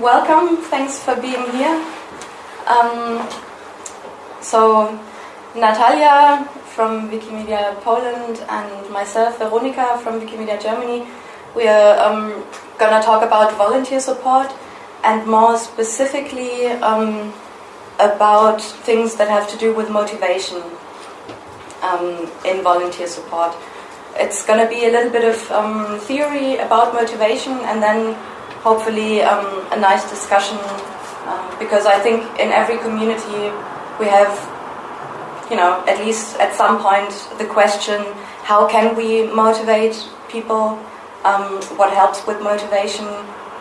welcome. Thanks for being here. Um, so, Natalia from Wikimedia Poland and myself, Veronika from Wikimedia Germany, we are um, going to talk about volunteer support and more specifically um, about things that have to do with motivation um, in volunteer support. It's going to be a little bit of um, theory about motivation and then hopefully um, a nice discussion um, because I think in every community we have, you know, at least at some point the question how can we motivate people um, what helps with motivation,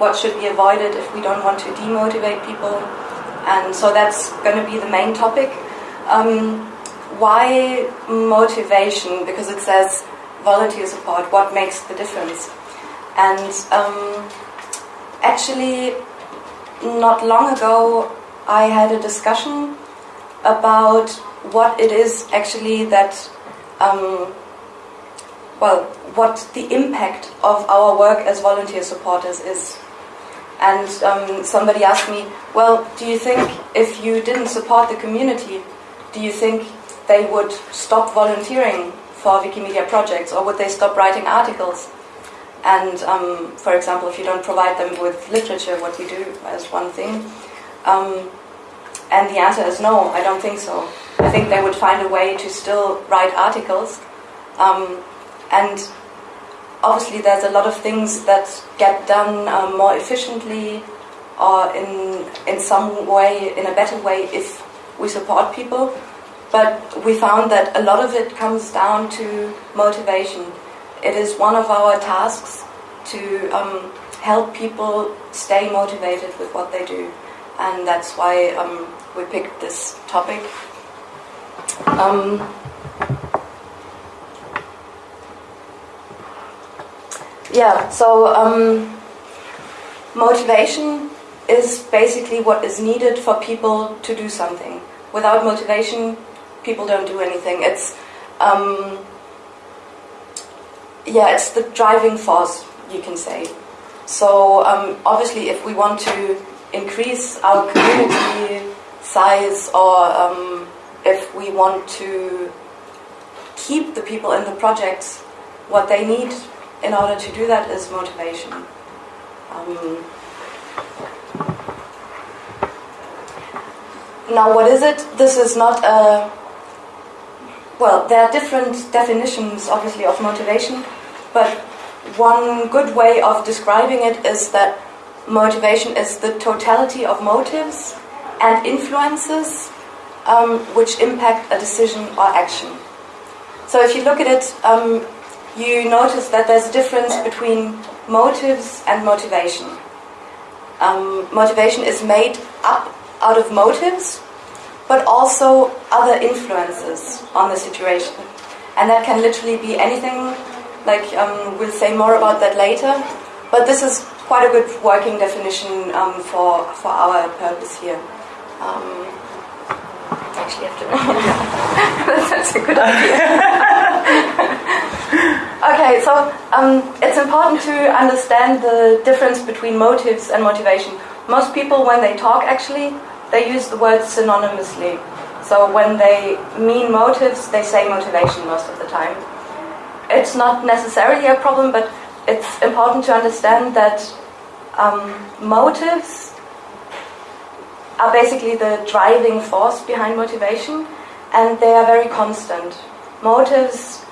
what should be avoided if we don't want to demotivate people. And so that's going to be the main topic. Um, why motivation? Because it says volunteer support, what makes the difference? And um, actually, not long ago, I had a discussion about what it is actually that um, well, what the impact of our work as volunteer supporters is. And um, somebody asked me, well, do you think if you didn't support the community, do you think they would stop volunteering for Wikimedia projects or would they stop writing articles? And um, for example, if you don't provide them with literature, what you do as one thing. Um, and the answer is no, I don't think so. I think they would find a way to still write articles. Um, and obviously, there's a lot of things that get done um, more efficiently or in, in some way, in a better way, if we support people. But we found that a lot of it comes down to motivation. It is one of our tasks to um, help people stay motivated with what they do. And that's why um, we picked this topic. Um, yeah, so um, motivation is basically what is needed for people to do something. Without motivation, people don't do anything. It's um, yeah, it's the driving force, you can say. So um, obviously, if we want to increase our community size, or um, if we want to keep the people in the projects, what they need in order to do that is motivation. Um, now, what is it? This is not a. Well, there are different definitions, obviously, of motivation, but one good way of describing it is that motivation is the totality of motives and influences um, which impact a decision or action. So, if you look at it, um, you notice that there's a difference between motives and motivation. Um, motivation is made up out of motives, but also other influences on the situation. And that can literally be anything, like um, we'll say more about that later, but this is quite a good working definition um, for, for our purpose here. Um, actually, have to. that's a good idea. okay, so um, it's important to understand the difference between motives and motivation. Most people, when they talk, actually, they use the word synonymously. So when they mean motives, they say motivation most of the time. It's not necessarily a problem, but it's important to understand that um, motives are basically the driving force behind motivation, and they are very constant. Motives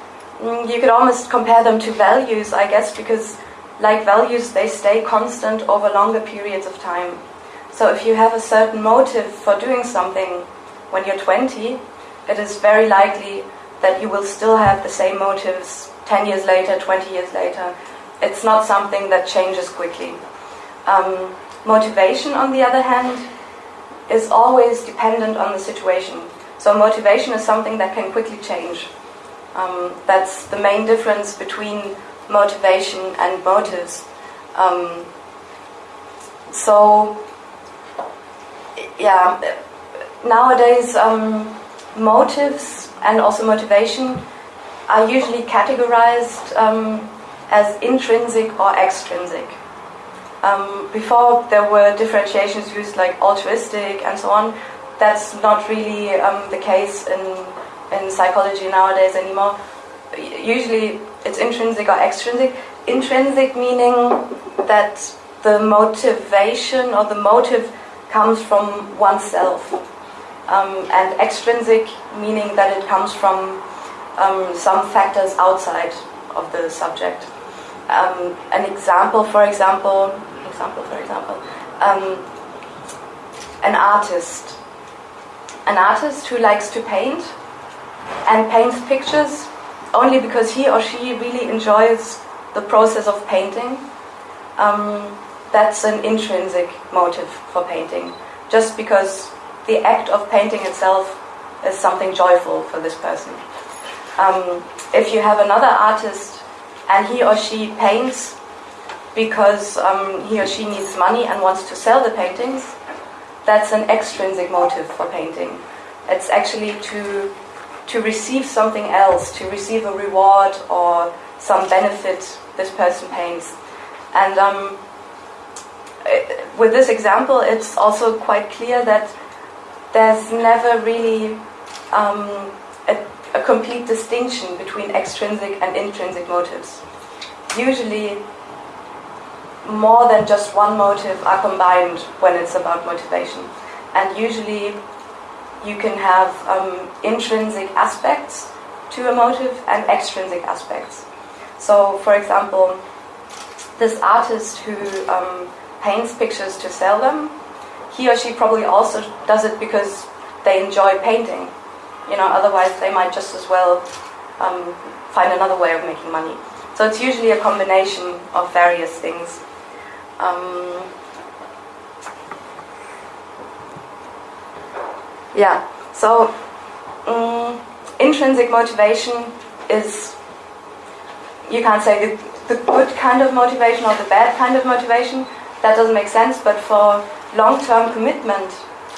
Mm, you could almost compare them to values, I guess, because like values, they stay constant over longer periods of time. So if you have a certain motive for doing something when you're 20, it is very likely that you will still have the same motives 10 years later, 20 years later. It's not something that changes quickly. Um, motivation, on the other hand, is always dependent on the situation. So motivation is something that can quickly change. Um, that's the main difference between motivation and motives. Um, so, yeah, nowadays um, motives and also motivation are usually categorized um, as intrinsic or extrinsic. Um, before there were differentiations used like altruistic and so on. That's not really um, the case in in psychology nowadays anymore. Usually it's intrinsic or extrinsic. Intrinsic meaning that the motivation or the motive comes from oneself, um, and extrinsic meaning that it comes from um, some factors outside of the subject. Um, an example, for example, example, for example, um, an artist, an artist who likes to paint and paints pictures only because he or she really enjoys the process of painting. Um, that's an intrinsic motive for painting, just because the act of painting itself is something joyful for this person. Um, if you have another artist and he or she paints because um, he or she needs money and wants to sell the paintings, that's an extrinsic motive for painting. It's actually to to receive something else, to receive a reward or some benefit this person paints. And um, with this example, it's also quite clear that there's never really um, a, a complete distinction between extrinsic and intrinsic motives. Usually, more than just one motive are combined when it's about motivation. And usually, you can have um, intrinsic aspects to a motive and extrinsic aspects. So, for example, this artist who um, paints pictures to sell them, he or she probably also does it because they enjoy painting. You know, otherwise they might just as well um, find another way of making money. So it's usually a combination of various things. Um, Yeah, so um, intrinsic motivation is, you can't say the, the good kind of motivation or the bad kind of motivation, that doesn't make sense, but for long term commitment,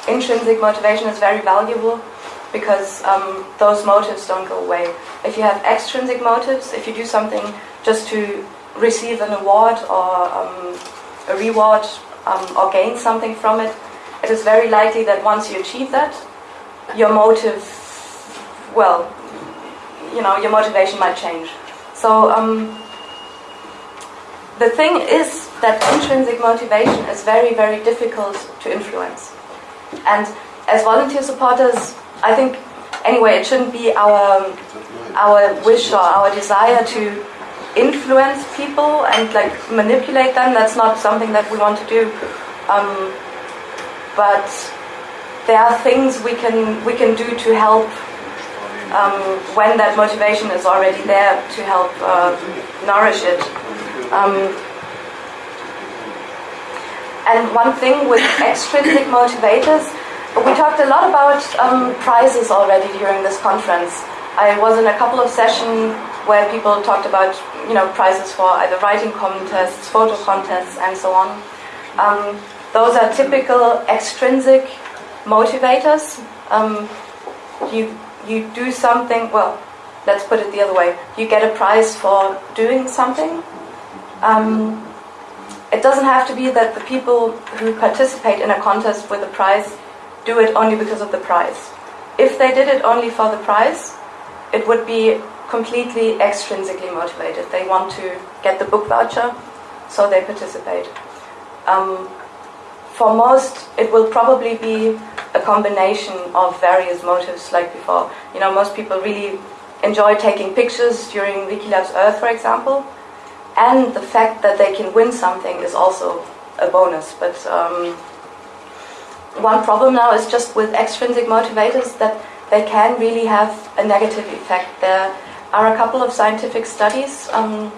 intrinsic motivation is very valuable because um, those motives don't go away. If you have extrinsic motives, if you do something just to receive an award or um, a reward um, or gain something from it, it is very likely that once you achieve that, your motive, well, you know, your motivation might change. So um, the thing is that intrinsic motivation is very, very difficult to influence. And as volunteer supporters, I think, anyway, it shouldn't be our our wish or our desire to influence people and like manipulate them. That's not something that we want to do. Um, but there are things we can we can do to help um, when that motivation is already there to help uh, nourish it. Um, and one thing with extrinsic motivators, we talked a lot about um, prizes already during this conference. I was in a couple of sessions where people talked about you know prizes for either writing contests, photo contests, and so on. Um, those are typical extrinsic motivators. Um, you you do something. Well, let's put it the other way. You get a prize for doing something. Um, it doesn't have to be that the people who participate in a contest with a prize do it only because of the prize. If they did it only for the prize, it would be completely extrinsically motivated. They want to get the book voucher, so they participate. Um, for most, it will probably be a combination of various motives, like before. You know, most people really enjoy taking pictures during Wiki Loves Earth, for example, and the fact that they can win something is also a bonus. But um, one problem now is just with extrinsic motivators that they can really have a negative effect. There are a couple of scientific studies um,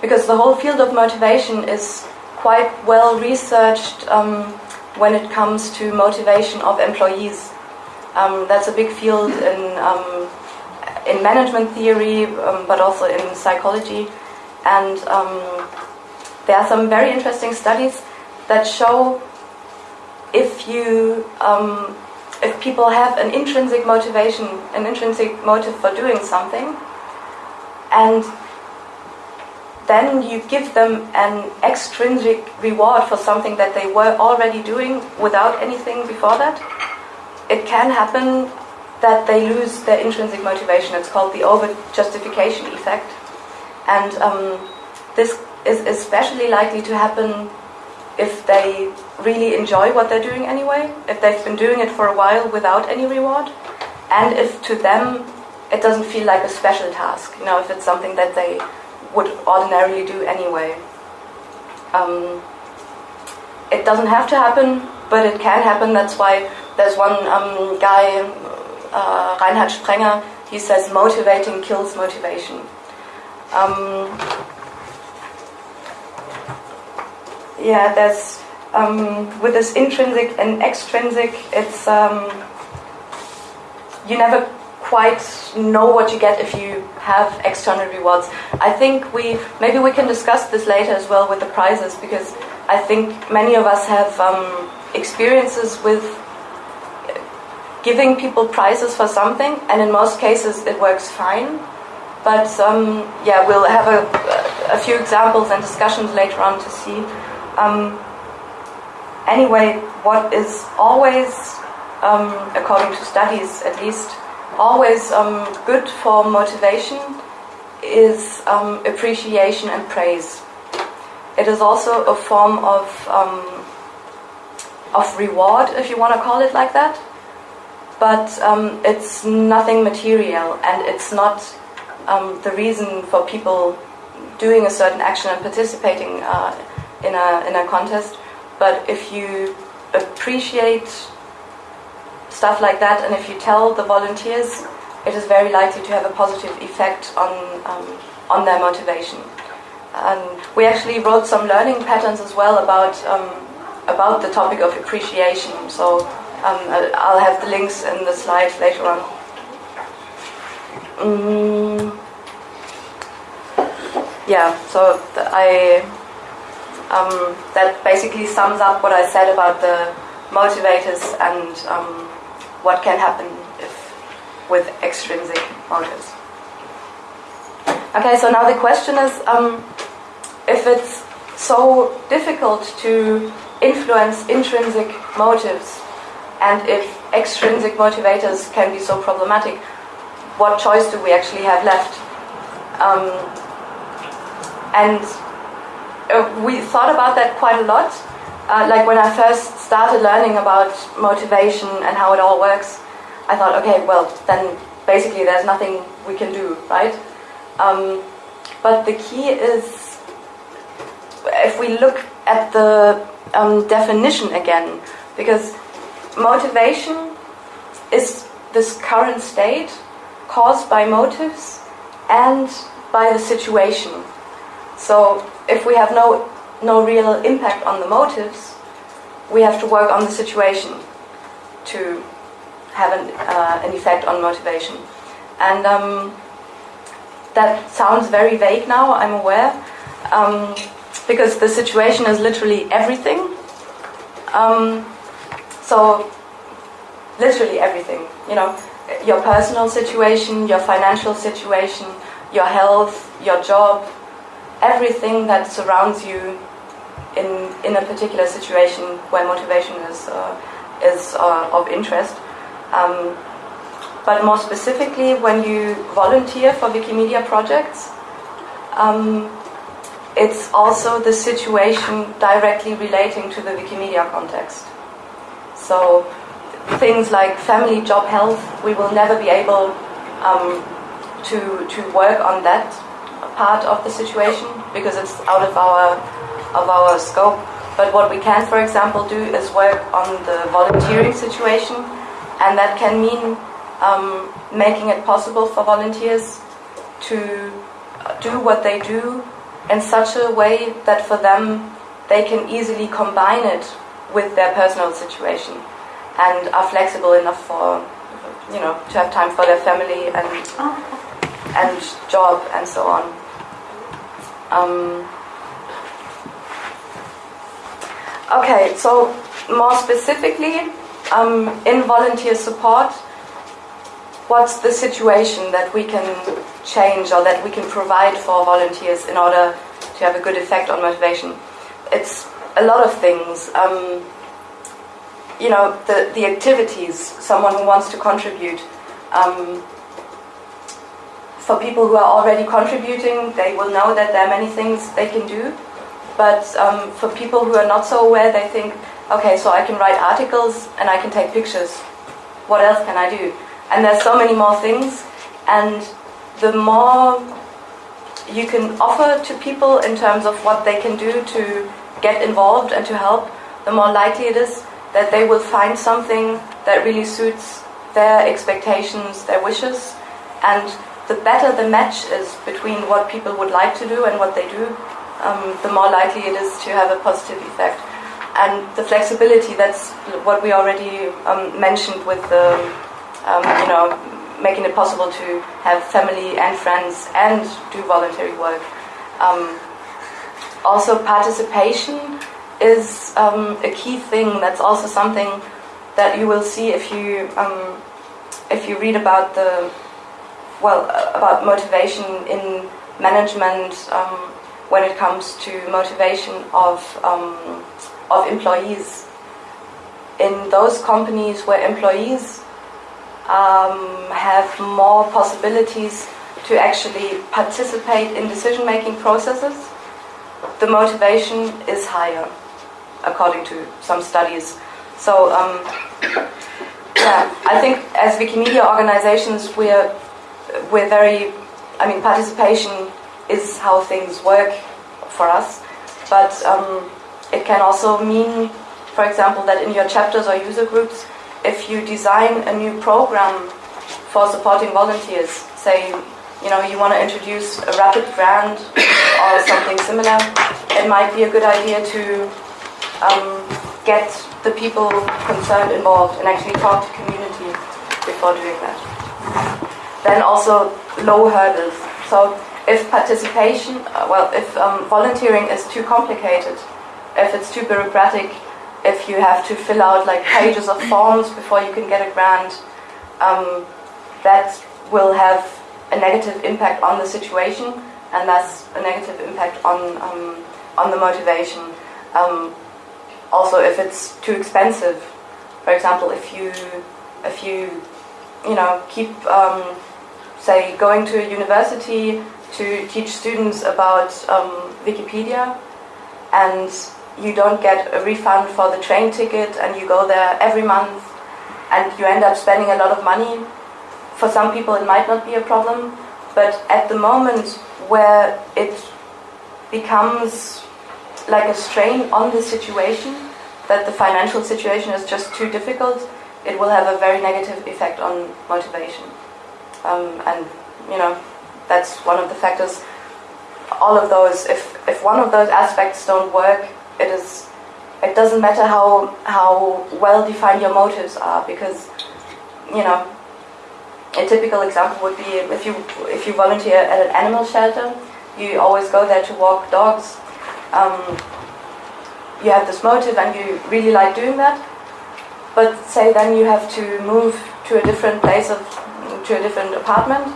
because the whole field of motivation is quite well researched um, when it comes to motivation of employees. Um, that's a big field in um, in management theory, um, but also in psychology. And um, there are some very interesting studies that show if you um, if people have an intrinsic motivation, an intrinsic motive for doing something, and then you give them an extrinsic reward for something that they were already doing without anything before that, it can happen that they lose their intrinsic motivation. It's called the over justification effect. And um, this is especially likely to happen if they really enjoy what they're doing anyway, if they've been doing it for a while without any reward, and if to them it doesn't feel like a special task, you know, if it's something that they would ordinarily do anyway. Um, it doesn't have to happen, but it can happen. That's why there's one um, guy, uh, Reinhard Sprenger, he says motivating kills motivation. Um, yeah, there's um, with this intrinsic and extrinsic, it's um, you never quite know what you get if you have external rewards. I think we maybe we can discuss this later as well with the prizes because I think many of us have um, experiences with giving people prizes for something, and in most cases it works fine. But um, yeah, we'll have a, a, few examples and discussions later on to see. Um, anyway, what is always, um, according to studies at least, always um, good for motivation is um, appreciation and praise. It is also a form of of reward, if you want to call it like that. But um, it's nothing material, and it's not um, the reason for people doing a certain action and participating uh, in a in a contest. But if you appreciate stuff like that. And if you tell the volunteers, it is very likely to have a positive effect on, um, on their motivation. And we actually wrote some learning patterns as well about, um, about the topic of appreciation. So um, I'll have the links in the slides later on. Mm. Yeah, so I um, that basically sums up what I said about the motivators and um, what can happen if with extrinsic motives. Okay, so now the question is um, if it's so difficult to influence intrinsic motives and if extrinsic motivators can be so problematic, what choice do we actually have left? Um, and uh, we thought about that quite a lot uh, like when I first started learning about motivation and how it all works, I thought, okay, well, then basically there's nothing we can do, right? Um, but the key is, if we look at the um, definition again, because motivation is this current state caused by motives and by the situation. So if we have no no real impact on the motives, we have to work on the situation to have an, uh, an effect on motivation. And um, that sounds very vague now, I'm aware, um, because the situation is literally everything. Um, so, literally everything, you know, your personal situation, your financial situation, your health, your job, everything that surrounds you in, in a particular situation where motivation is, uh, is uh, of interest. Um, but more specifically, when you volunteer for Wikimedia projects, um, it's also the situation directly relating to the Wikimedia context. So things like family, job, health, we will never be able um, to, to work on that part of the situation because it's out of our of our scope. But what we can, for example, do is work on the volunteering situation, and that can mean um, making it possible for volunteers to do what they do in such a way that for them they can easily combine it with their personal situation and are flexible enough for you know to have time for their family and and job and so on. Um, Okay, so more specifically, um, in volunteer support, what's the situation that we can change or that we can provide for volunteers in order to have a good effect on motivation. It's a lot of things. Um, you know, the, the activities, someone who wants to contribute. Um, for people who are already contributing, they will know that there are many things they can do. But um, for people who are not so aware, they think, okay, so I can write articles and I can take pictures. What else can I do? And there's so many more things. And the more you can offer to people in terms of what they can do to get involved and to help, the more likely it is that they will find something that really suits their expectations, their wishes, and the better the match is between what people would like to do and what they do, um, the more likely it is to have a positive effect. And the flexibility, that's what we already um, mentioned with the, um, you know, making it possible to have family and friends and do voluntary work. Um, also, participation is um, a key thing. That's also something that you will see if you um, if you read about the well about motivation in management um, when it comes to motivation of um, of employees. In those companies where employees um, have more possibilities to actually participate in decision making processes, the motivation is higher, according to some studies. So, um, yeah, I think as Wikimedia organizations, we're, we're very, I mean, participation is how things work for us, but um, it can also mean, for example, that in your chapters or user groups, if you design a new program for supporting volunteers, say, you know, you want to introduce a rapid grant or something similar, it might be a good idea to um, get the people concerned involved and actually talk to community before doing that. Then also low hurdles. So if participation, uh, well, if um, volunteering is too complicated, if it's too bureaucratic, if you have to fill out like pages of forms before you can get a grant, um, that will have a negative impact on the situation and thus a negative impact on um, on the motivation. Um, also, if it's too expensive, for example, if you if you you know keep um, say going to a university to teach students about um, Wikipedia and you don't get a refund for the train ticket and you go there every month and you end up spending a lot of money. For some people, it might not be a problem, but at the moment where it becomes like a strain on the situation, that the financial situation is just too difficult, it will have a very negative effect on motivation. Um, and, you know, that's one of the factors. All of those, if, if one of those aspects don't work, it is it doesn't matter how how well defined your motives are because you know a typical example would be if you if you volunteer at an animal shelter you always go there to walk dogs um, you have this motive and you really like doing that. But say then you have to move to a different place of to a different apartment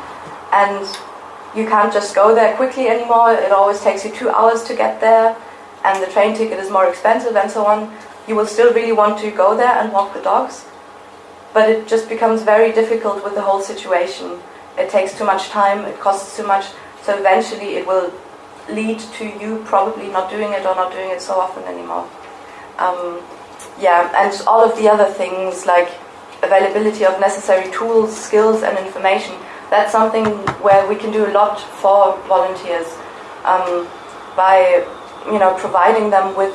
and you can't just go there quickly anymore. It always takes you two hours to get there and the train ticket is more expensive and so on, you will still really want to go there and walk the dogs. But it just becomes very difficult with the whole situation. It takes too much time, it costs too much, so eventually it will lead to you probably not doing it or not doing it so often anymore. Um, yeah, and all of the other things like availability of necessary tools, skills, and information. That's something where we can do a lot for volunteers um, by you know, providing them with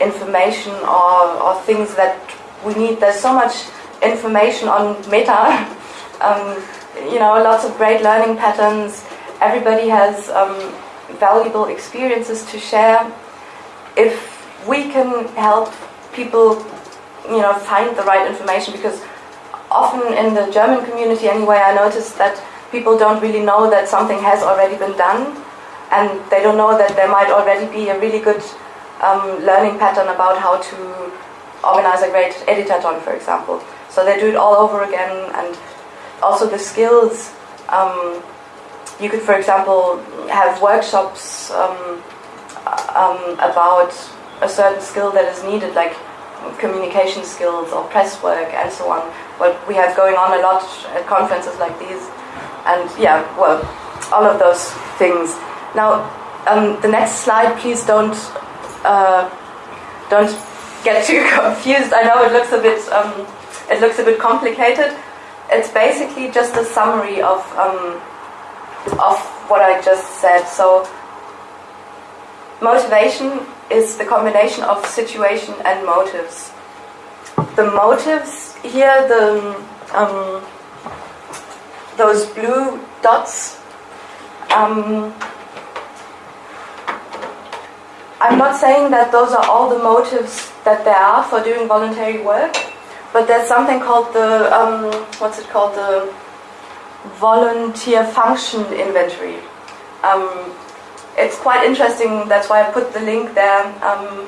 information or, or things that we need. There's so much information on meta, um, you know, lots of great learning patterns. Everybody has um, valuable experiences to share. If we can help people, you know, find the right information, because often in the German community anyway, I noticed that people don't really know that something has already been done and they don't know that there might already be a really good um, learning pattern about how to organize a great editathon, for example. So they do it all over again, and also the skills. Um, you could, for example, have workshops um, um, about a certain skill that is needed, like communication skills or press work and so on. What we have going on a lot at conferences like these. And yeah, well, all of those things. Now, um, the next slide, please don't uh, don't get too confused. I know it looks a bit um, it looks a bit complicated. It's basically just a summary of um, of what I just said. So, motivation is the combination of situation and motives. The motives here, the um, those blue dots. Um, I'm not saying that those are all the motives that there are for doing voluntary work, but there's something called the um, what's it called the volunteer function inventory. Um, it's quite interesting. That's why I put the link there. Um,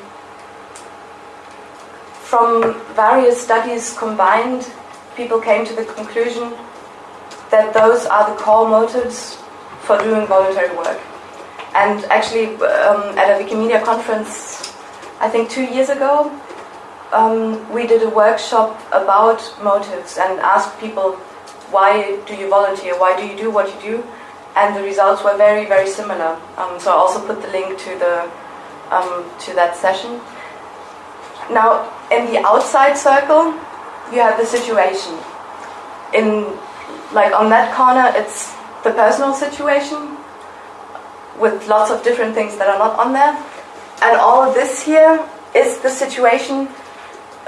from various studies combined, people came to the conclusion that those are the core motives for doing voluntary work. And actually, um, at a Wikimedia conference, I think two years ago, um, we did a workshop about motives and asked people, why do you volunteer? Why do you do what you do? And the results were very, very similar. Um, so I also put the link to the um, to that session. Now, in the outside circle, you have the situation. In like on that corner, it's the personal situation with lots of different things that are not on there. And all this here is the situation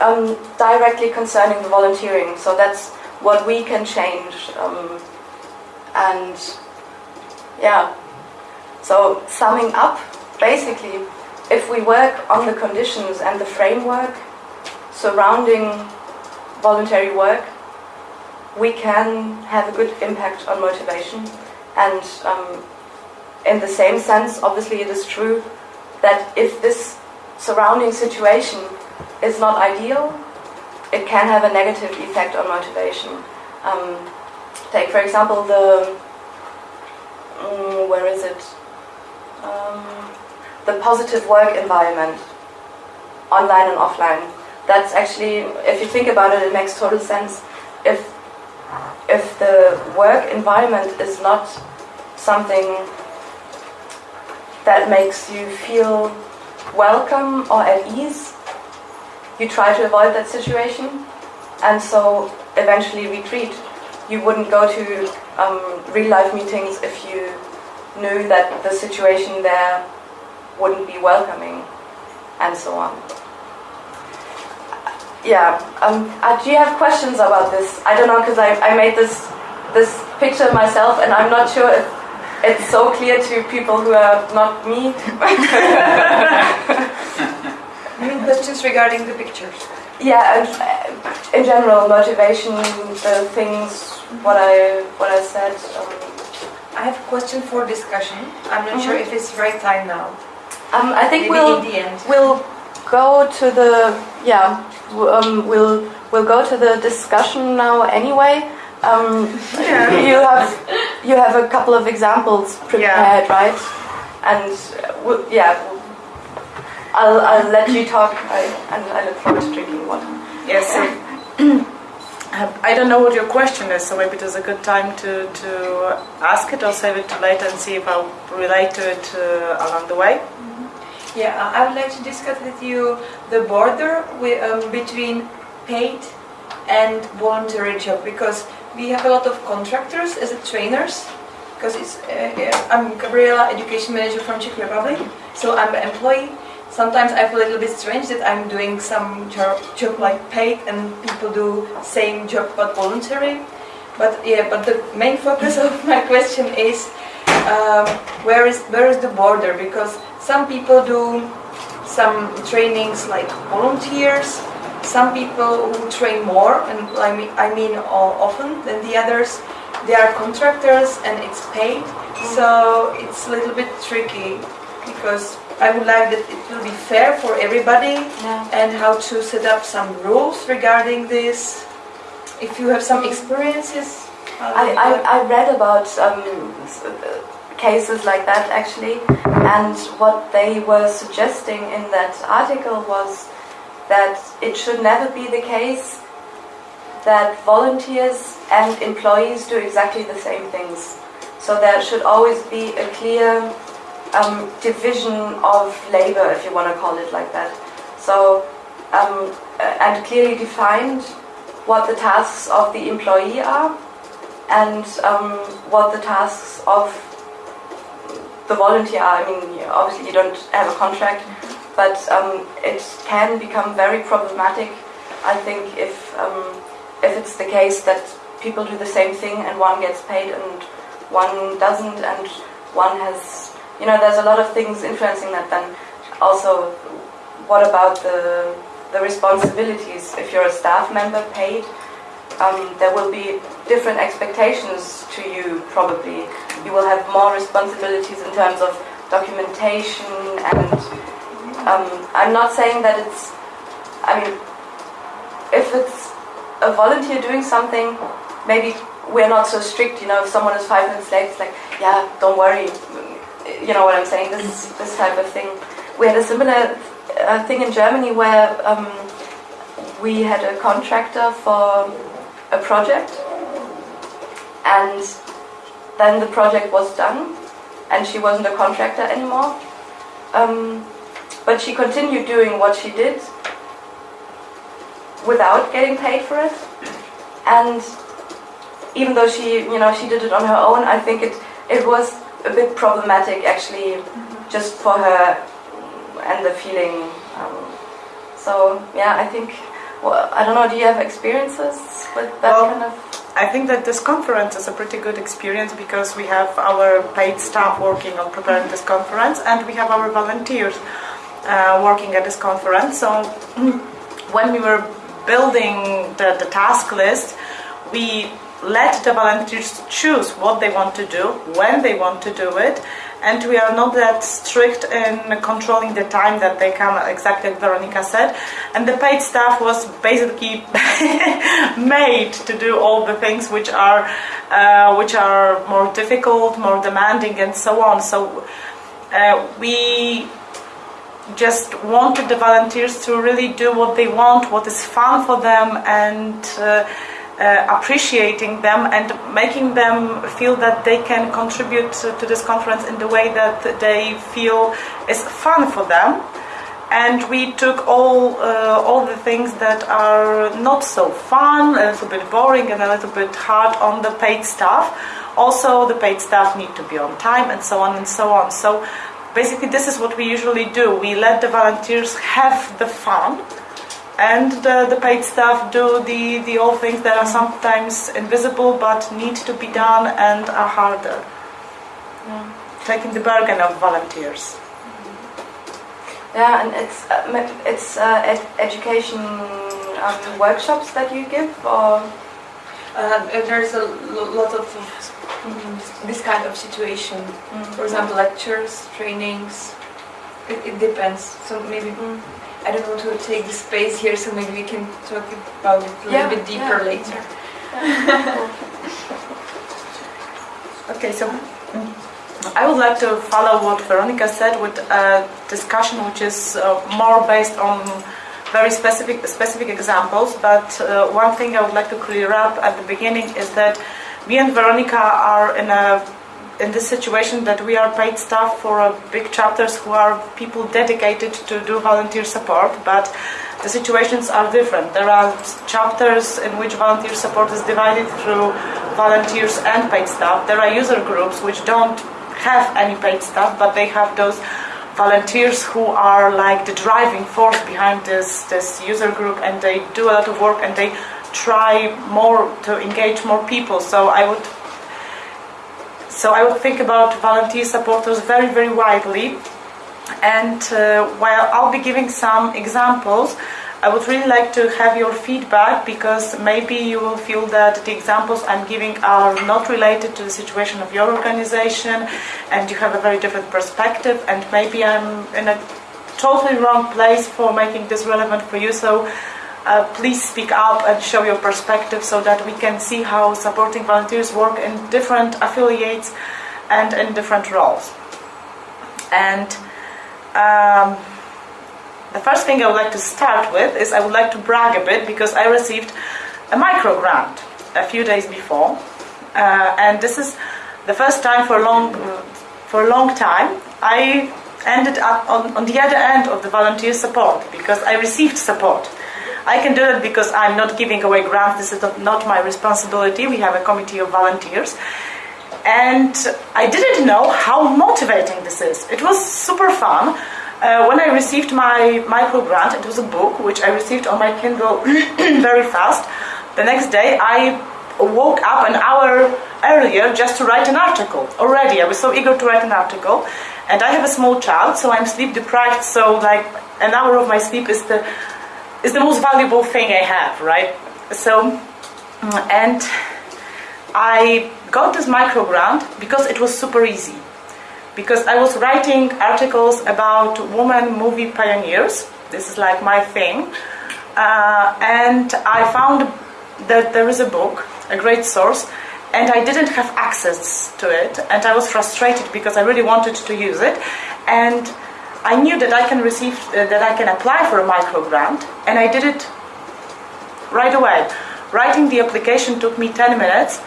um, directly concerning the volunteering. So that's what we can change. Um, and yeah, so summing up, basically, if we work on the conditions and the framework surrounding voluntary work, we can have a good impact on motivation. And um, in the same sense, obviously, it is true that if this surrounding situation is not ideal, it can have a negative effect on motivation. Um, take, for example, the um, where is it? Um, the positive work environment, online and offline. That's actually, if you think about it, it makes total sense. If if the work environment is not something that makes you feel welcome or at ease, you try to avoid that situation and so eventually retreat. You wouldn't go to um, real life meetings if you knew that the situation there wouldn't be welcoming and so on. Yeah, um, uh, do you have questions about this? I don't know because I, I made this this picture myself and I'm not sure if it's so clear to people who are not me. Questions regarding the pictures? Yeah, uh, in general, motivation, the things, what I what I said. Um, I have a question for discussion. I'm not sure if it's right time now. um, I think Maybe we'll in the end. we'll go to the yeah um, we'll we'll go to the discussion now anyway. Um, You have you have a couple of examples prepared, right? And uh, w- yeah, I'll I'll let you talk. I, and I look forward to drinking water. Yes. so, um, I don't know what your question is, so maybe it is a good time to, to ask it or save it to later and see if I'll relate to it uh, along the way. Yeah, I- I would like to discuss with you the border wi- um, between paid and voluntary job because we have a lot of contractors as a trainers. Because it's, uh, yeah, I'm Gabriela, education manager from Czech Republic, so I'm an employee. Sometimes I feel a little bit strange that I'm doing some job, job like paid and people do same job but voluntary. But yeah, but the main focus of my question is um, where is where is the border? Because some people do some trainings like volunteers. Some people who train more, and I mean I mean often than the others. They are contractors and it's paid, so it's a little bit tricky because I would like that it will be fair for everybody Yeah. and how to set up some rules regarding this. If you have some experiences, I, I, I read about um, cases like that actually, and what they were suggesting in that article was that it should never be the case that volunteers and employees do exactly the same things. So there should always be a clear um, division of labor, if you want to call it like that. So, um, uh, and clearly defined what the tasks of the employee are and um, what the tasks of the volunteer are. I mean, obviously you don't have a contract, but um, it can become very problematic. I think if um, if it's the case that people do the same thing and one gets paid and one doesn't, and one has, you know, there's a lot of things influencing that. Then also, what about the the responsibilities? If you're a staff member paid, um, there will be different expectations to you probably. You will have more responsibilities in terms of documentation and um, I'm not saying that it's, I mean, if it's a volunteer doing something, maybe we're not so strict, you know, if someone is five minutes late, it's like, yeah, don't worry, you know what I'm saying, this, this type of thing. We had a similar uh, thing in Germany where um, we had a contractor for a project. And then the project was done and she wasn't a contractor anymore. Um, but she continued doing what she did without getting paid for it. And even though she you know she did it on her own i think it it was a bit problematic actually just for her and the feeling um, so yeah i think well, i don't know do you have experiences with that Well, kind of I think that this conference is a pretty good experience because we have our paid staff working on preparing this conference and we have our volunteers uh, working at this conference. So when we were building the, the task list, we let the volunteers choose what they want to do, when they want to do it, and we are not that strict in controlling the time that they come, exactly as Veronica said. And the paid staff was basically made to do all the things which are uh, which are more difficult, more demanding, and so on. So uh, we just wanted the volunteers to really do what they want, what is fun for them, and uh, uh, appreciating them and making them feel that they can contribute to, to this conference in the way that they feel is fun for them. And we took all uh, all the things that are not so fun, a little bit boring, and a little bit hard on the paid staff. Also, the paid staff need to be on time, and so on and so on. So basically this is what we usually do we let the volunteers have the fun and the, the paid staff do the, the all things that are sometimes invisible but need to be done and are harder taking the bargain of volunteers Yeah, and it's uh, it's uh, ed- education um, workshops that you give, or Uh, there's a lot of mm, this kind of situation. For example, lectures, trainings. It, it depends. So maybe Mm. I don't want to take the space here, so maybe we can talk about it a little Yeah, bit deeper yeah. later. Okay, so I would like to follow what Veronica said with a discussion which is uh, more based on very specific specific examples. But uh, one thing I would like to clear up at the beginning is that me and Veronica are in a in this situation that we are paid staff for uh, big chapters who are people dedicated to do volunteer support, but the situations are different. There are chapters in which volunteer support is divided through volunteers and paid staff. There are user groups which don't have any paid staff, but they have those volunteers who are like the driving force behind this this user group, and they do a lot of work and they try more to engage more people. So I would so I would think about volunteer supporters very, very widely. And uh, while I'll be giving some examples, I would really like to have your feedback because maybe you will feel that the examples I'm giving are not related to the situation of your organization and you have a very different perspective, and maybe I'm in a totally wrong place for making this relevant for you. So uh, please speak up and show your perspective so that we can see how supporting volunteers work in different affiliates and in different roles. And um, the first thing I would like to start with is I would like to brag a bit because I received a micro grant a few days before, uh, and this is the first time for a long for a long time I ended up on, on the other end of the volunteer support because I received support. I can do that because I'm not giving away grants. This is not, my responsibility. We have a committee of volunteers. And I didn't know how motivating this is. It was super fun. Uh, when I received my micro grant, it was a book which I received on my Kindle very fast. The next day, I woke up an hour earlier just to write an article. Already, I was so eager to write an article. And I have a small child, so I'm sleep deprived. So, like, an hour of my sleep is the is the most valuable thing I have, right? So, and I got this micro grant because it was super easy. Because I was writing articles about women movie pioneers. This is like my thing. Uh, and I found that there is a book, a great source, and I didn't have access to it. And I was frustrated because I really wanted to use it. And I knew that I can receive, uh, that I can apply for a micro grant, and I did it right away. Writing the application took me 10 minutes,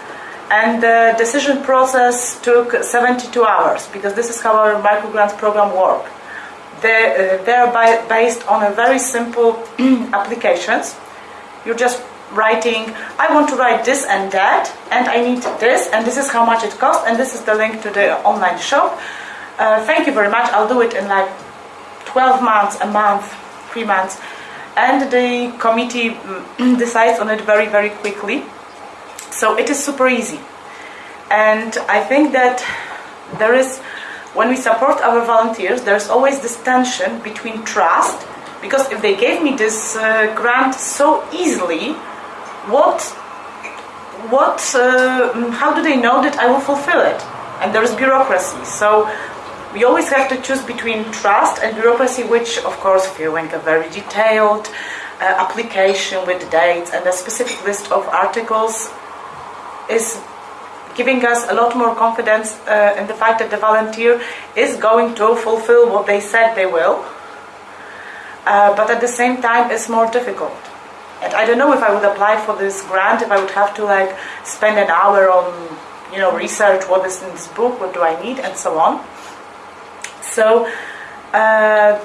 and the decision process took 72 hours because this is how our micro grants program works. They, uh, they're by, based on a very simple applications. You're just writing, I want to write this and that, and I need this, and this is how much it costs, and this is the link to the online shop. Uh, thank you very much. I'll do it in like 12 months, a month, three months. And the committee mm, decides on it very, very quickly. So it is super easy. And I think that there is, when we support our volunteers, there's always this tension between trust, because if they gave me this uh, grant so easily, what, what, uh, how do they know that I will fulfill it? And there is bureaucracy. So we always have to choose between trust and bureaucracy, which, of course, viewing a very detailed uh, application with dates and a specific list of articles is giving us a lot more confidence uh, in the fact that the volunteer is going to fulfill what they said they will. Uh, but at the same time, it's more difficult. And I don't know if I would apply for this grant if I would have to like spend an hour on, you know, research what is in this book, what do I need, and so on. So uh,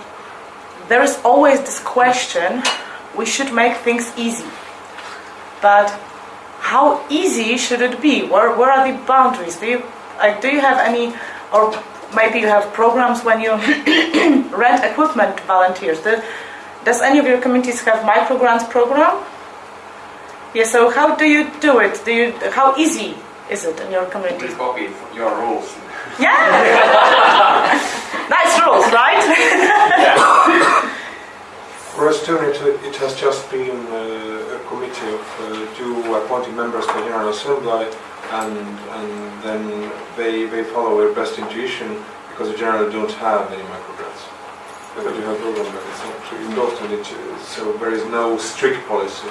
there is always this question we should make things easy. But how easy should it be? Where, where are the boundaries? Do you, like, do you have any, or maybe you have programs when you rent equipment volunteers? Do, does any of your communities have micro grants program? Yeah, so how do you do it? Do you, how easy is it in your community? We copy your rules. Yeah! nice rules, right? For Estonia, it, it has just been uh, a committee of uh, two appointed members for General Assembly, and and then they they follow their best intuition because the general don't have any microgrants. But you have program, but it's not endorsed, so there is no strict policy.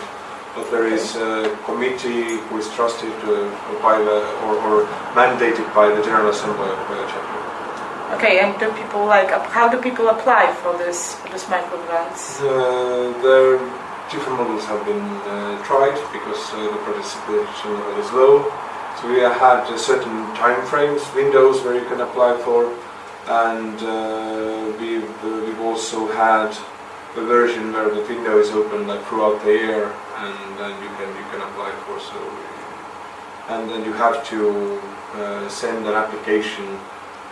But there is a committee who is trusted uh, by the or, or mandated by the General Assembly of the chapter. Okay, and do people like how do people apply for this for this micro grants? Uh, there different models have been uh, tried because uh, the participation level is low. So we had uh, certain time frames, windows where you can apply for, and uh, we've, uh, we've also had a version where the window is open like throughout the year, and then you can you can apply for. So, and then you have to uh, send an application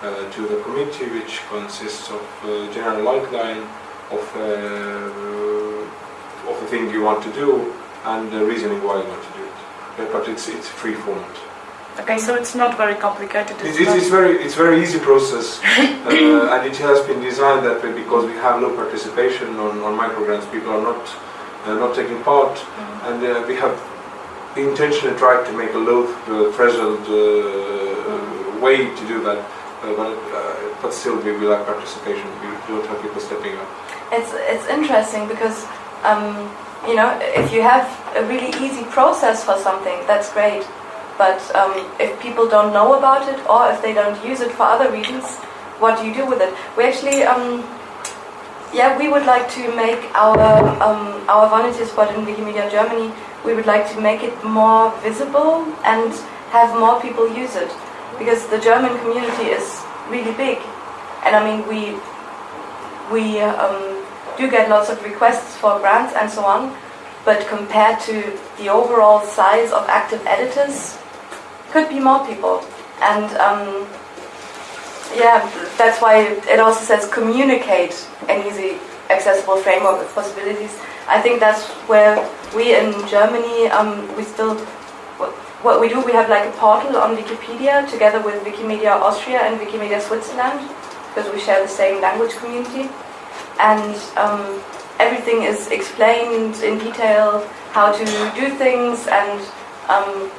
uh, to the committee, which consists of uh, general outline of uh, of the thing you want to do and the reasoning why you want to do it. Yeah, but it's it's free format. Okay, so it's not very complicated. It's, It's it's, very it's very easy process, uh, and it has been designed that way because we have low participation on, on microgrants. People are not uh, not taking part, and uh, we have intentionally tried to make a low uh, threshold uh, way to do that. Uh, but uh, but still, we, we lack participation. We don't have people stepping up. It's it's interesting because um, you know, if you have a really easy process for something, that's great. But um, if people don't know about it or if they don't use it for other reasons, what do you do with it? We actually, um, yeah, we would like to make our um, our volunteer spot in Wikimedia Germany. We would like to make it more visible and have more people use it because the German community is really big, and I mean we we um, do get lots of requests for grants and so on, but compared to the overall size of active editors, could be more people. And um, yeah, that's why it also says communicate an easy, accessible framework with possibilities. I think that's where we in Germany, um, we still, what, what we do, we have like a portal on Wikipedia together with Wikimedia Austria and Wikimedia Switzerland, because we share the same language community. And um, everything is explained in detail, how to do things, and um,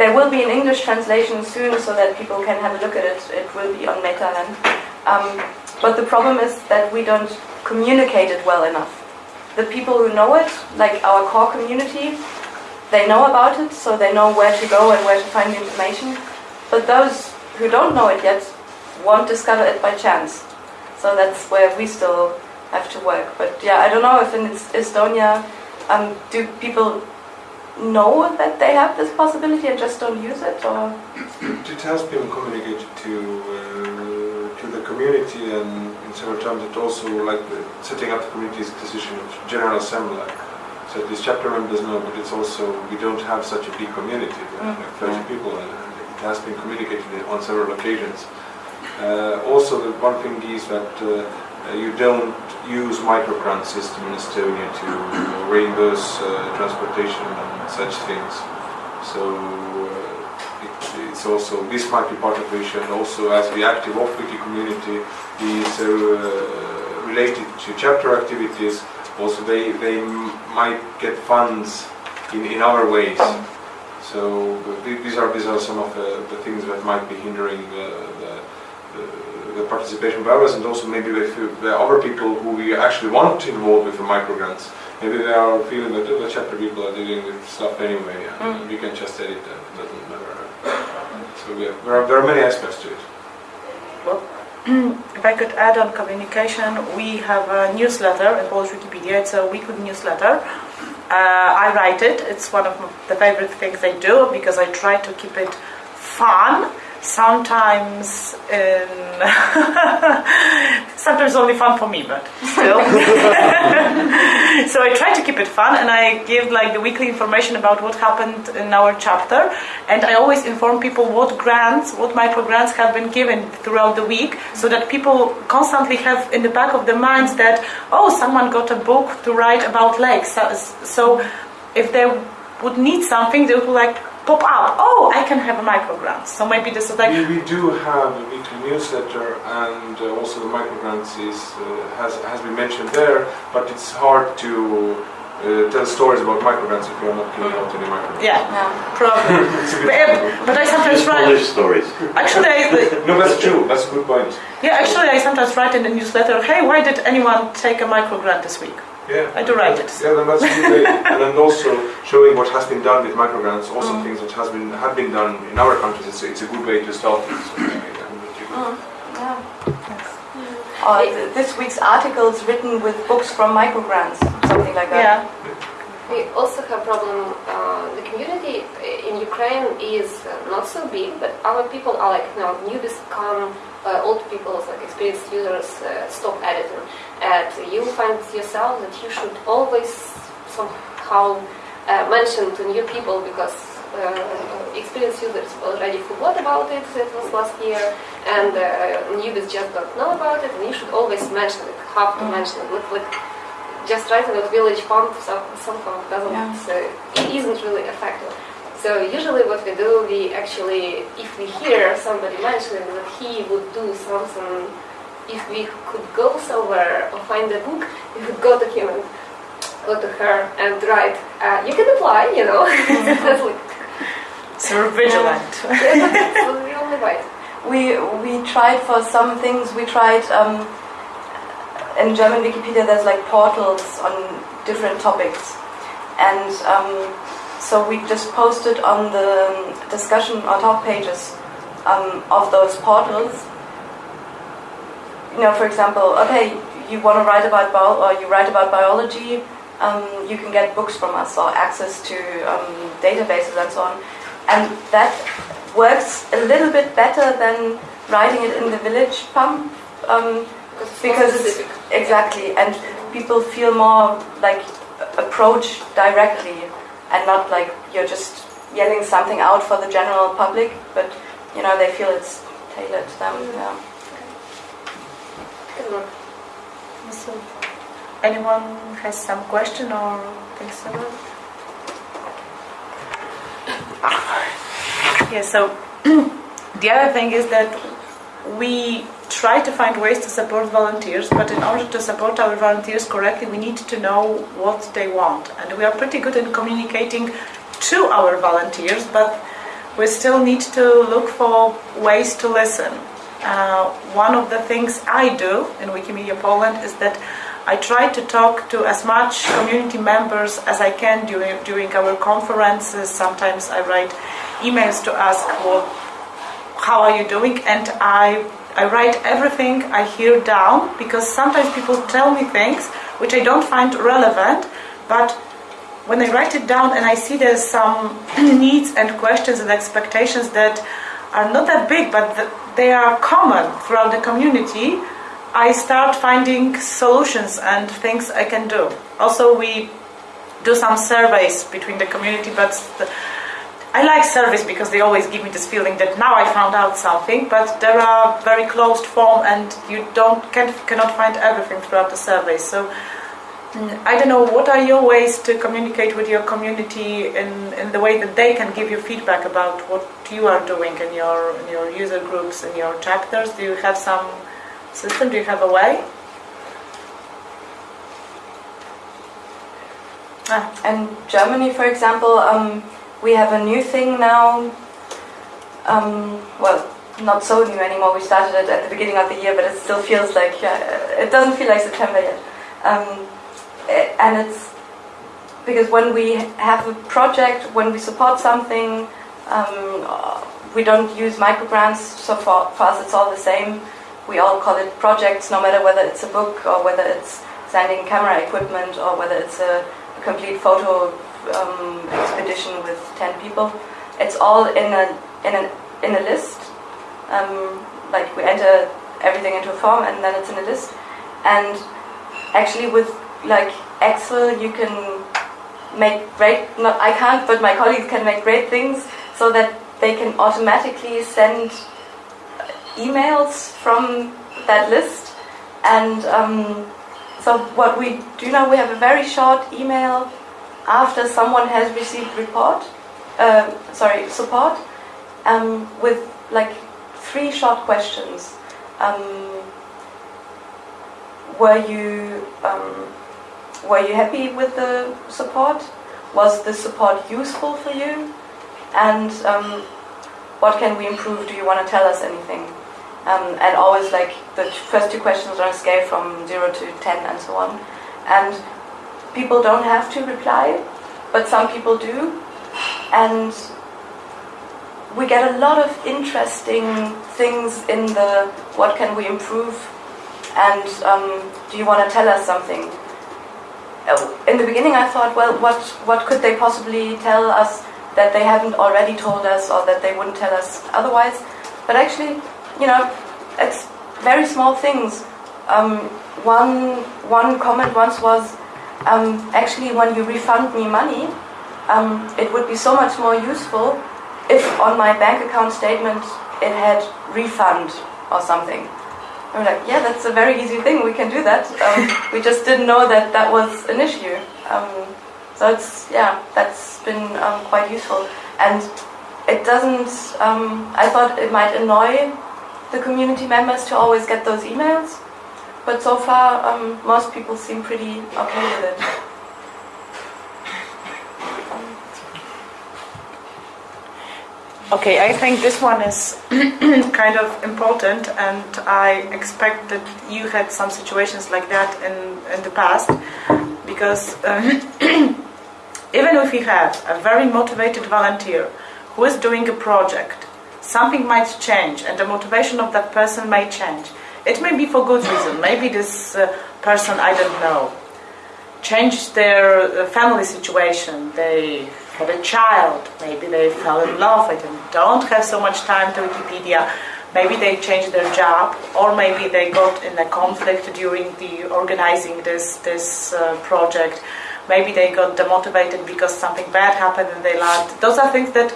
there will be an English translation soon so that people can have a look at it. It will be on Meta then. Um, but the problem is that we don't communicate it well enough. The people who know it, like our core community, they know about it, so they know where to go and where to find the information. But those who don't know it yet won't discover it by chance. So that's where we still have to work. But yeah, I don't know if in Estonia, um, do people know that they have this possibility and just don't use it, or It has been communicated to uh, to the community and in several times it also like the, setting up the community's decision of General Assembly. So these chapter members know, but it's also we don't have such a big community, Mm. like 30 people, and, it has been communicated on several occasions. Uh, also, the one thing is that uh, you don't use microgrant system in Estonia to reimburse uh, transportation and such things. So uh, it, it's also this might be part of the issue, and also as the active off-wiki community is uh, related to chapter activities, also they they might get funds in, in other ways. So these are these are some of the, the things that might be hindering the, the participation of others, and also maybe if you- there are other people who we actually want to involve with the microgrants. Maybe they are feeling that "Oh, the chapter people are dealing with stuff anyway, and Mm. we can just edit them. It doesn't matter. So yeah, there are, there are many aspects to it. If I could add on communication, we have a newsletter in Polish Wikipedia. It's a weekly newsletter. Uh, I write it. It's one of the favorite things I do because I try to keep it fun. Sometimes, in um, sometimes only fun for me, but still. so I try to keep it fun, and I give like the weekly information about what happened in our chapter, and I always inform people what grants, what micro grants have been given throughout the week, so that people constantly have in the back of their minds that oh, someone got a book to write about lakes. So, so if they would need something, they would like pop up. Oh, I can have a microgrant. So maybe this is like we, we do have a weekly newsletter, and uh, also the microgrants is uh, has has been mentioned there. But it's hard to uh, tell stories about microgrants if you are not giving out any microgrants. yeah, yeah. probably. A bit But, difficult. but I sometimes write. Polish stories. Actually, I, No, that's true. That's a good point. yeah, actually, I sometimes write in the newsletter. Hey, why did anyone take a microgrant this week? Yeah. I do write it. Yeah, then that's a good way. and then also showing what has been done with microgrants, also things that has been have been done in our countries. It's, it's a good way to start. it. So, yeah, yeah, Mm. Or this week's articles written with books from microgrants, something like that. Yeah. We also have problem. Uh, the community in Ukraine is uh, not so big, but our people are like you know newbies come, uh, old people, like experienced users uh, stop editing, and you find yourself that you should always somehow uh, mention to new people because uh, experienced users already forgot about it. It was last year, and uh, newbies just don't know about it. And you should always mention it. Have to mention it. Like, like just writing about village pump so- somehow doesn't Yeah. it isn't really effective. So usually what we do, we actually, if we hear somebody mentioning that he would do something, if we could go somewhere or find a book, we would go to him and go to her and write, uh, you can apply, you know. That's like, So we're vigilant. yeah, that's the only way. We we tried for some things. We tried um, in German Wikipedia there's like portals on different topics, and um, so we just posted on the discussion or top pages um, of those portals. You know, for example, okay, you want to write about bio or you write about biology, um, you can get books from us or access to um, databases and so on, and that works a little bit better than writing it in the village pump because it's exactly and people feel more like approach directly and not like you're just yelling something out for the general public but you know they feel it's tailored to them mm-hmm. yeah. Good work. So, anyone has some question or things about? it? Yeah, so the other thing is that we try to find ways to support volunteers, but in order to support our volunteers correctly, we need to know what they want. And we are pretty good in communicating to our volunteers, but we still need to look for ways to listen. Uh, one of the things I do in Wikimedia Poland is that I try to talk to as much community members as I can during, during our conferences. Sometimes I write emails to ask well, how are you doing, and I I write everything I hear down because sometimes people tell me things which I don't find relevant, but when I write it down and I see there's some needs and questions and expectations that are not that big, but they are common throughout the community, I start finding solutions and things I can do. Also, we do some surveys between the community, but I like surveys because they always give me this feeling that now I found out something, but there are very closed form and you don't can, cannot find everything throughout the survey. So mm, I don't know what are your ways to communicate with your community in, in the way that they can give you feedback about what you are doing in your in your user groups in your chapters. Do you have some system? Do you have a way? Ah, And Germany, for example, um, we have a new thing now. Um, well, not so new anymore. We started it at the beginning of the year, but it still feels like uh, it doesn't feel like September yet. Um, and it's because when we have a project, when we support something, um, we don't use microgrants. So for, for us, it's all the same. We all call it projects, no matter whether it's a book or whether it's sending camera equipment or whether it's a complete photo um, expedition with 10 people. It's all in a, in a, in a list. Um, like we enter everything into a form and then it's in a list. And actually with like Excel you can make great, not, I can't, but my colleagues can make great things so that they can automatically send emails from that list. And um, so what we do now, we have a very short email after someone has received report, uh, sorry, support, um, with like three short questions. Um, were you um, were you happy with the support? Was the support useful for you? And um, what can we improve? Do you want to tell us anything? Um, and always like the first two questions are on a scale from zero to ten and so on. And people don't have to reply, but some people do. And we get a lot of interesting things in the what can we improve and um, do you want to tell us something? Uh, In the beginning, I thought, well, what what could they possibly tell us that they haven't already told us, or that they wouldn't tell us otherwise? But actually, you know, it's very small things. Um, one one comment once was, um, actually, when you refund me money, um, it would be so much more useful if on my bank account statement it had refund or something. I'm like, yeah, that's a very easy thing. We can do that. Um, we just didn't know that that was an issue. Um, so it's yeah, that's been um, quite useful. And it doesn't. Um, I thought it might annoy the community members to always get those emails, but so far um, most people seem pretty okay with it. Okay, I think this one is kind of important, and I expect that you had some situations like that in, in the past, because um, even if you have a very motivated volunteer who is doing a project, something might change, and the motivation of that person may change. It may be for good reason. Maybe this uh, person, I don't know, changed their uh, family situation. They had a child, maybe they fell in love and don't have so much time to Wikipedia. Maybe they changed their job, or maybe they got in a conflict during the organizing this this uh, project. Maybe they got demotivated because something bad happened in their life. Those are things that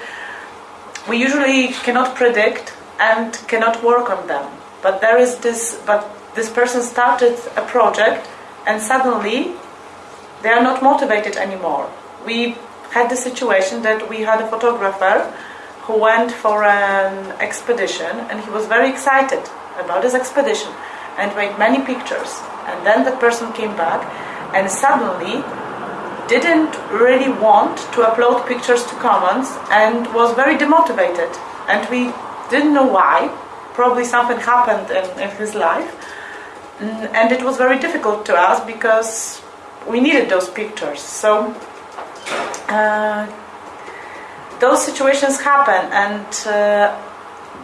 we usually cannot predict and cannot work on them. But there is this. But this person started a project, and suddenly they are not motivated anymore. We had the situation that we had a photographer who went for an expedition and he was very excited about his expedition and made many pictures. And then that person came back and suddenly didn't really want to upload pictures to Commons and was very demotivated. And we didn't know why. Probably something happened in, in his life. Mm, and it was very difficult to us because we needed those pictures. So uh, those situations happen, and uh,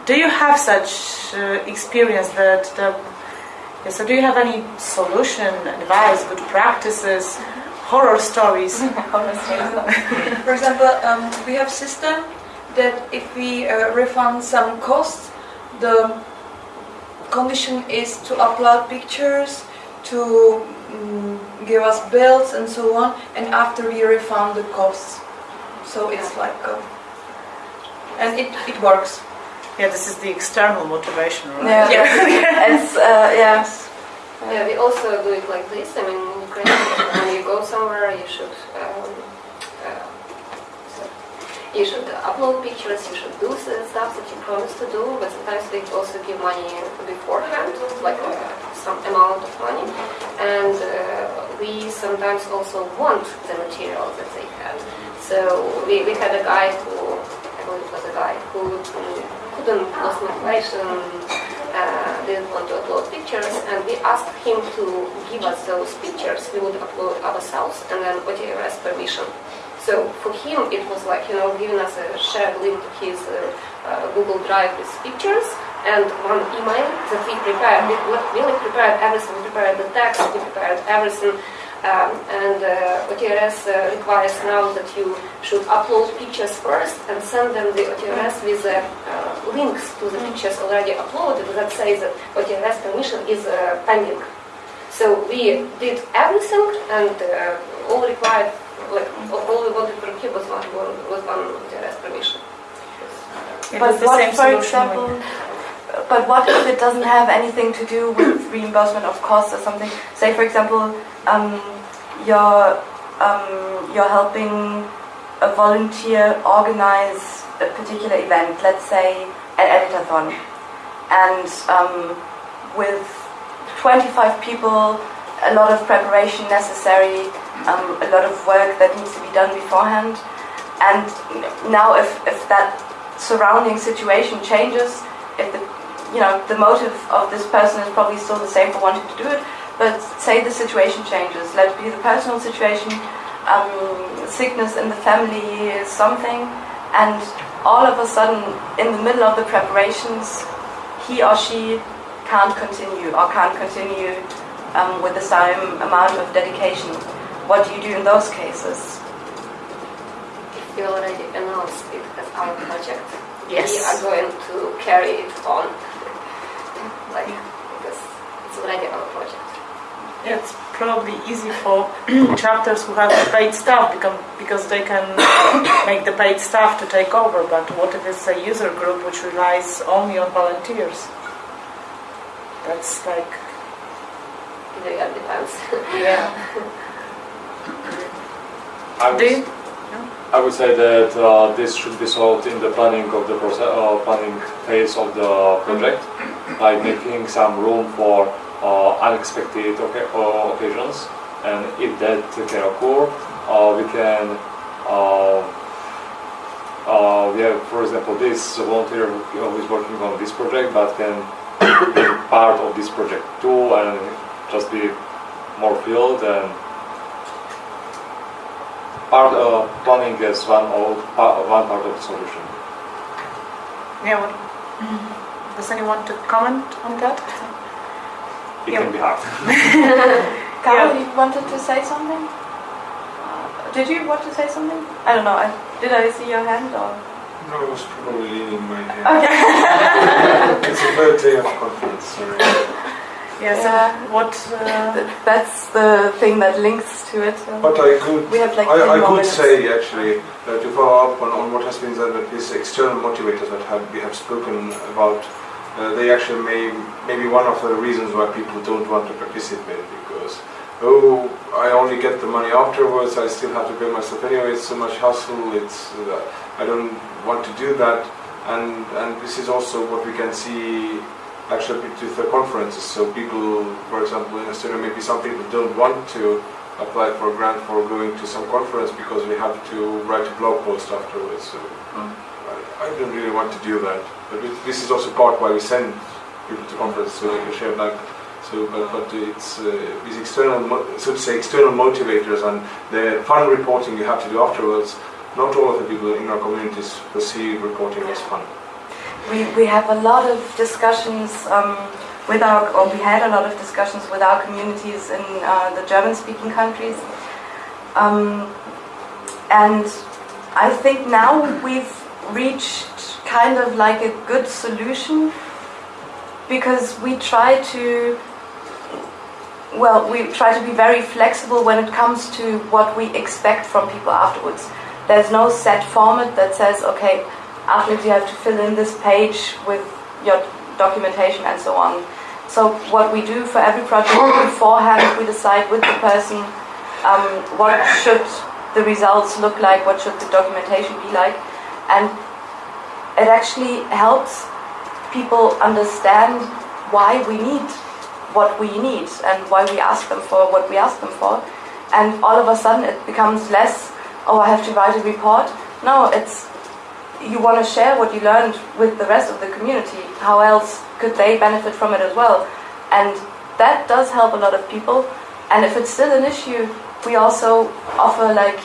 do you have such uh, experience that the, so do you have any solution, advice, good practices, horror stories? For example, um, we have system that if we uh, refund some costs, the condition is to upload pictures, to um, give us bills and so on, and after we refund the costs. So it's like, uh, and it, it works. Yeah, this is the external motivation, right? Yeah, Yeah. it's uh, yeah. Yeah, we also do it like this. I mean, in Ukraine, when you go somewhere, you should um, uh, so you should upload pictures. You should do the stuff that you promised to do. But sometimes they also give money beforehand, like uh, some amount of money, and uh, we sometimes also want the material that they have. So we, we had a guy who, I believe it was a guy who um, couldn't lost motivation uh, didn't want to upload pictures, and we asked him to give us those pictures. We would upload ourselves, and then OTRS permission. So for him, it was like you know giving us a shared link to his uh, uh, Google Drive with pictures and one email that we prepared. We really prepared everything. We prepared the text. We prepared everything. Um, and uh, OTRS uh, requires now that you should upload pictures first and send them the OTRS with uh, uh, links to the pictures already uploaded that says that OTRS permission is pending. So we did everything and all required, like all we wanted from him was one, was one OTRS permission. It But was the what, same for example, but what if it doesn't have anything to do with reimbursement of costs or something? Say, for example, um, you're um, you're helping a volunteer organize a particular event, let's say an editathon, and um, with 25 people, a lot of preparation necessary, um, a lot of work that needs to be done beforehand. And now, if, if that surrounding situation changes, if the you know the motive of this person is probably still the same for wanting to do it, but say the situation changes, let it be the personal situation, um, sickness in the family, something, and all of a sudden, in the middle of the preparations, he or she can't continue or can't continue um, with the same amount of dedication. What do you do in those cases? If we already announced it as our project. Yes. We are going to carry it on, like because it's already our project. Yeah, it's probably easy for chapters who have paid staff because, because they can make the paid staff to take over. But what if it's a user group which relies only on volunteers? That's like, It really depends. yeah. I would, I would say that uh, this should be solved in the planning of the process, uh, planning phase of the project, by making some room for uh, unexpected uh, occasions. And if that can occur, uh, we can uh, uh, we have, for example, this volunteer who who is working on this project, but can be part of this project too, and just be more filled and part uh, planning is one of one part of the solution. Yeah. What, does anyone want to comment on that? It Yeah. can be hard. Carol, Yeah. you wanted to say something? Did you want to say something? I don't know. I, did I see your hand or? No, I was probably leaning my head. Okay. It's a third day of conference, sorry. Yes. Yeah. What? Uh, That's the thing that links to it. so- But I could, We have like I, I could minutes. say actually uh, to follow up on, on what has been said that these external motivators that have, we have spoken about, uh, they actually may maybe one of the reasons why people don't want to participate because oh I only get the money afterwards I still have to pay myself anyway it's so much hassle it's uh, I don't want to do that and and this is also what we can see actually with the conferences so people for example in Estonia maybe some people don't want to apply for a grant for going to some conference because we have to write a blog post afterwards. So Mm. I, I don't really want to do that. But it, this is also part why we send people to conferences so they can share back. So, but, but it's uh, these external, so to say, external motivators and the fun reporting you have to do afterwards. Not all of the people in our communities perceive reporting as fun. We, we have a lot of discussions um, with our, or we had a lot of discussions with our communities in uh, the German-speaking countries. Um, and I think now we've reached kind of like a good solution because we try to well, we try to be very flexible when it comes to what we expect from people afterwards. There's no set format that says, okay, afterwards you have to fill in this page with your documentation and so on. So what we do for every project beforehand, we decide with the person um, what should the results look like, what should the documentation be like, and it actually helps people understand why we need what we need and why we ask them for what we ask them for. And all of a sudden it becomes less, oh, I have to write a report. No, it's you want to share what you learned with the rest of the community. How else could they benefit from it as well? And that does help a lot of people. And if it's still an issue, we also offer like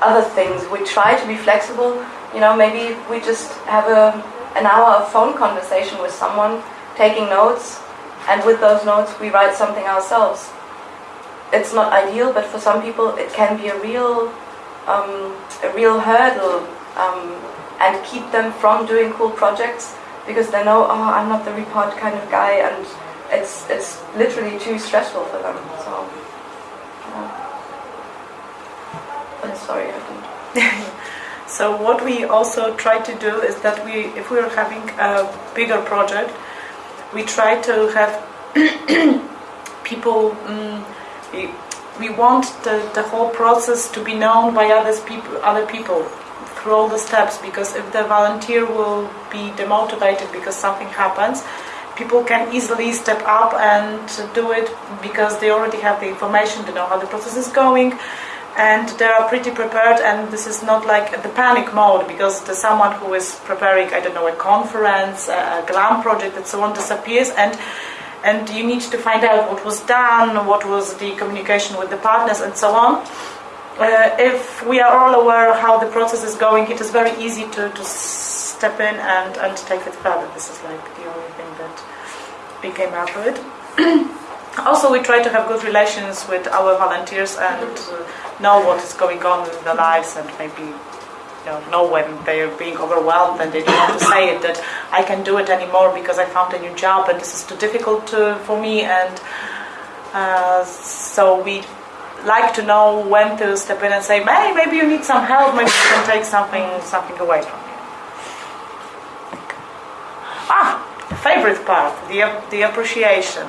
other things. We try to be flexible. You know, maybe we just have a, an hour of phone conversation with someone, taking notes, and with those notes we write something ourselves. It's not ideal, but for some people it can be a real, um, a real hurdle, um, and keep them from doing cool projects because they know, oh, I'm not the report kind of guy, and it's it's literally too stressful for them. So, yeah. Sorry, I didn't. So what we also try to do is that we, if we are having a bigger project, we try to have people. Um, we, we want the, the whole process to be known by others people, other people all the steps. Because if the volunteer will be demotivated because something happens, people can easily step up and do it because they already have the information, they know how the process is going and they are pretty prepared and this is not like the panic mode because the someone who is preparing i don't know a conference a glam project and so on disappears and and you need to find out what was done what was the communication with the partners and so on uh, if we are all aware how the process is going it is very easy to, to step in and, and take it further. This is like the only thing that we came up with. Also we try to have good relations with our volunteers and uh, know what is going on in their lives and maybe know, know when they are being overwhelmed and they don't want to say it that I can do it anymore because I found a new job and this is too difficult to, for me. And uh, so we like to know when to step in and say hey maybe you need some help maybe you can take something something away from you ah favorite part the, the appreciation.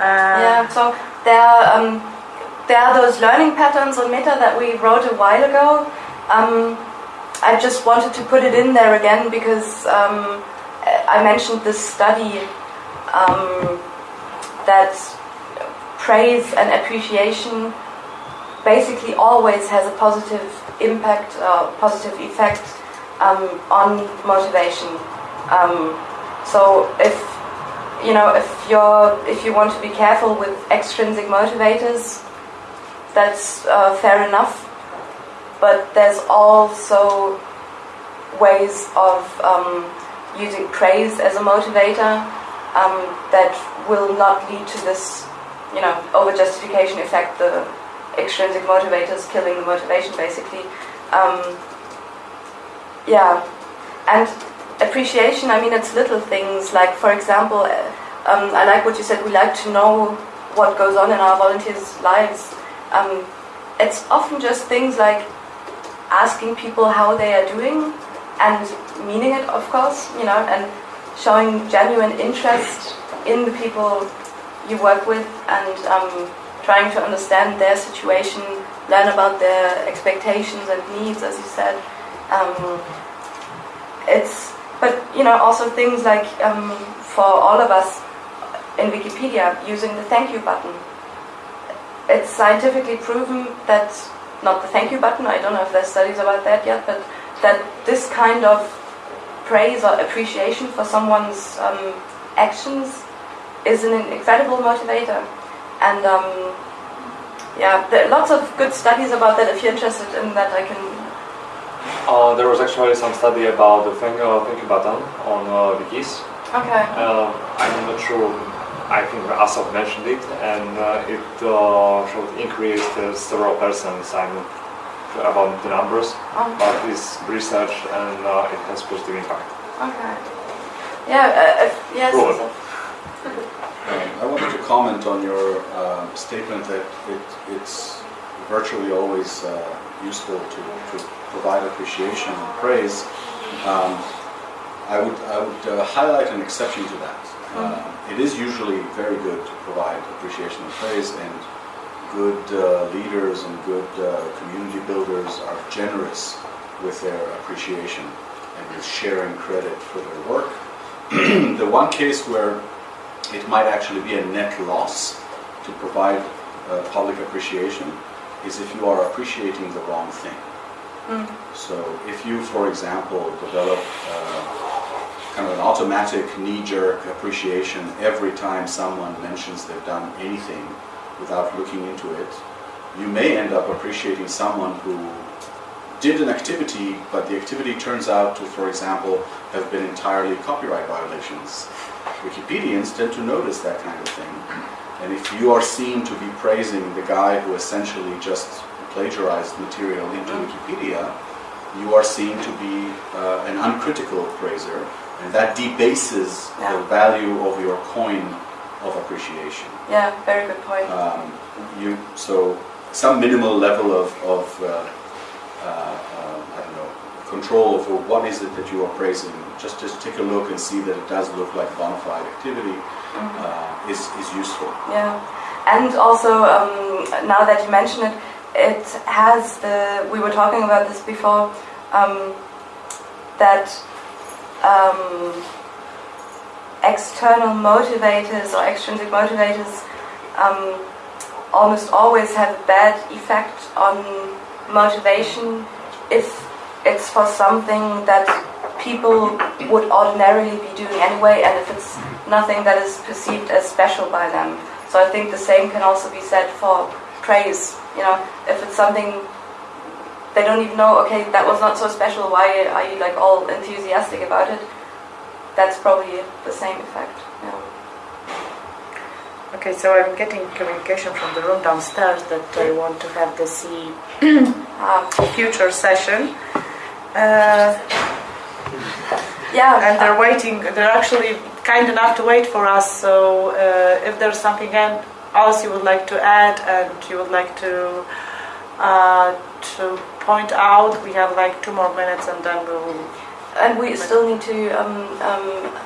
Uh, Yeah, so there are, um, there are those learning patterns on Meta that we wrote a while ago. Um, I just wanted to put it in there again because um, I mentioned this study um, that praise and appreciation basically always has a positive impact, uh, positive effect um, on motivation. Um, so if you know if you're if you want to be careful with extrinsic motivators, that's uh, fair enough. But there's also ways of um, using praise as a motivator um, that will not lead to this, you know, over justification effect. The extrinsic motivators killing the motivation, basically. Um, yeah, and appreciation. I mean, it's little things like, for example, uh, um, I like what you said. We like to know what goes on in our volunteers' lives. Um, it's often just things like asking people how they are doing and meaning it, of course, you know, and showing genuine interest in the people you work with and um, trying to understand their situation, learn about their expectations and needs, as you said. Um, it's, but you know, also things like um, for all of us in Wikipedia using the thank you button. It's scientifically proven that not the thank you button. I don't know if there's studies about that yet, but that this kind of praise or appreciation for someone's um, actions is an incredible motivator. And um, yeah, there are lots of good studies about that. If you're interested in that, I can. Uh, there was actually some study about the finger uh, thank you button on uh, keys. Okay. Uh, I'm not sure. I think Asaf mentioned it, and uh, it uh, showed increased uh, several percents. I'm not sure about the numbers, Oh, but it's research and uh, it has positive impact. okay. Yeah. Uh, if, yes. Um, I wanted to comment on your uh, statement that it, it's virtually always uh, useful to, to provide appreciation and praise. Um, I would, I would uh, highlight an exception to that. Uh, it is usually very good to provide appreciation and praise, and good uh, leaders and good uh, community builders are generous with their appreciation and with sharing credit for their work. the one case where it might actually be a net loss to provide uh, public appreciation is if you are appreciating the wrong thing. Mm. So if you, for example, develop uh, kind of an automatic knee-jerk appreciation every time someone mentions they've done anything without looking into it, you may end up appreciating someone who did an activity, but the activity turns out to, for example, have been entirely copyright violations. Wikipedians tend to notice that kind of thing. And if you are seen to be praising the guy who essentially just plagiarized material into Wikipedia, you are seen to be uh, an uncritical praiser, and that debases the value of your coin of appreciation. Yeah. Very good point. Um, you so some minimal level of, of uh, I don't know control over what is it that you are praising. Just just take a look and see that it does look like bona fide activity uh, is is useful. Yeah, and also um, now that you mention it, it has the. We were talking about this before. Um, that um, external motivators or extrinsic motivators um, almost always have a bad effect on motivation if it's for something that people would ordinarily be doing anyway and if it's nothing that is perceived as special by them. So I think the same can also be said for praise. You know, if it's something they don't even know, okay, that was not so special, why are you like all enthusiastic about it? That's probably the same effect. Yeah. Okay, so I'm getting communication from the room downstairs that they want to have the C Um, future session. Uh, yeah, and they're waiting, they're actually kind enough to wait for us. So uh, if there's something else you would like to add and you would like to uh, to point out, we have like two more minutes and then we'll. and we still need to um, um,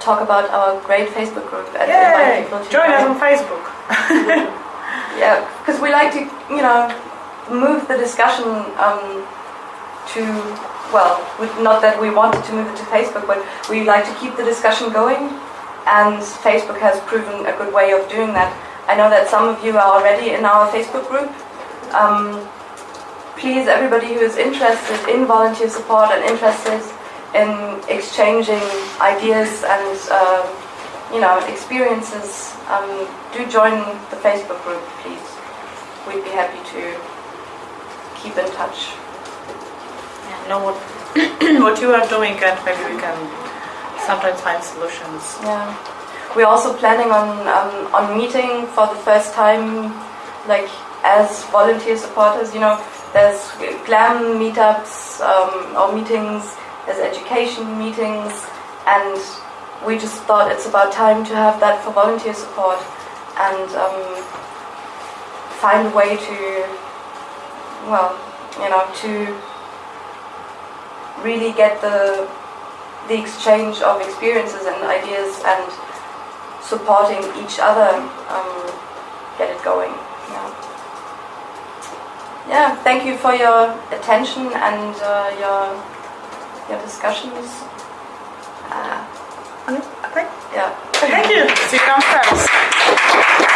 talk about our great Facebook group and Yay! Join us on Facebook. Yeah, because we like to, you know, move the discussion um, to, well, we, not that we wanted to move it to Facebook, but we like to keep the discussion going, and Facebook has proven a good way of doing that. I know that some of you are already in our Facebook group. Um, please, everybody who is interested in volunteer support and interested in exchanging ideas and um, you know experiences, um, do join the Facebook group, please. We'd be happy to keep in touch. Yeah, know what what you are doing, and maybe we can sometimes find solutions. Yeah. We're also planning on um, on meeting for the first time, like as volunteer supporters. You know, there's GLAM meetups um, or meetings, there's education meetings, and we just thought it's about time to have that for volunteer support and um, find a way to, well, you know, to really get the the exchange of experiences and ideas and supporting each other um, get it going. Yeah. yeah, thank you for your attention and uh, your your discussions. Uh, yeah. Thank you. See you downstairs.